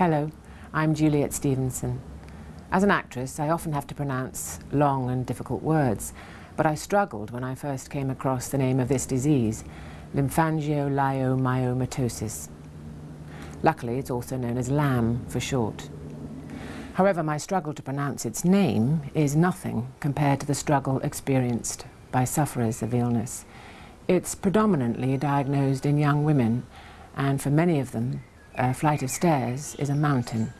Hello, I'm Juliet Stevenson. As an actress, I often have to pronounce long and difficult words, but I struggled when I first came across the name of this disease, lymphangioliomyomatosis. Luckily, it's also known as LAM for short. However, my struggle to pronounce its name is nothing compared to the struggle experienced by sufferers of illness. It's predominantly diagnosed in young women, and for many of them, a flight of stairs is a mountain,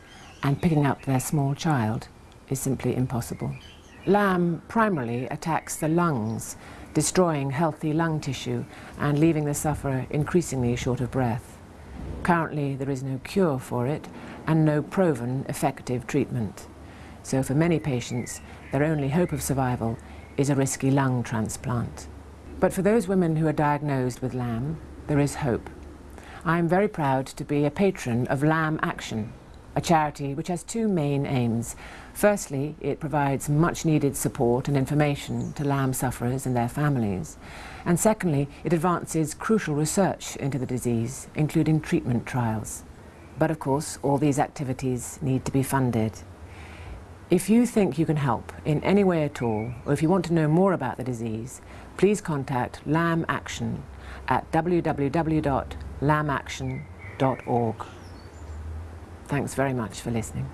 and picking up their small child is simply impossible. LAM primarily attacks the lungs, destroying healthy lung tissue and leaving the sufferer increasingly short of breath. Currently, there is no cure for it and no proven effective treatment. So for many patients, their only hope of survival is a risky lung transplant. But for those women who are diagnosed with LAM, there is hope. I am very proud to be a patron of LAM Action, a charity which has two main aims. Firstly, it provides much needed support and information to LAM sufferers and their families. And secondly, it advances crucial research into the disease, including treatment trials. But of course, all these activities need to be funded. If you think you can help in any way at all, or if you want to know more about the disease, please contact LAM Action at www lamaction.org. Thanks very much for listening.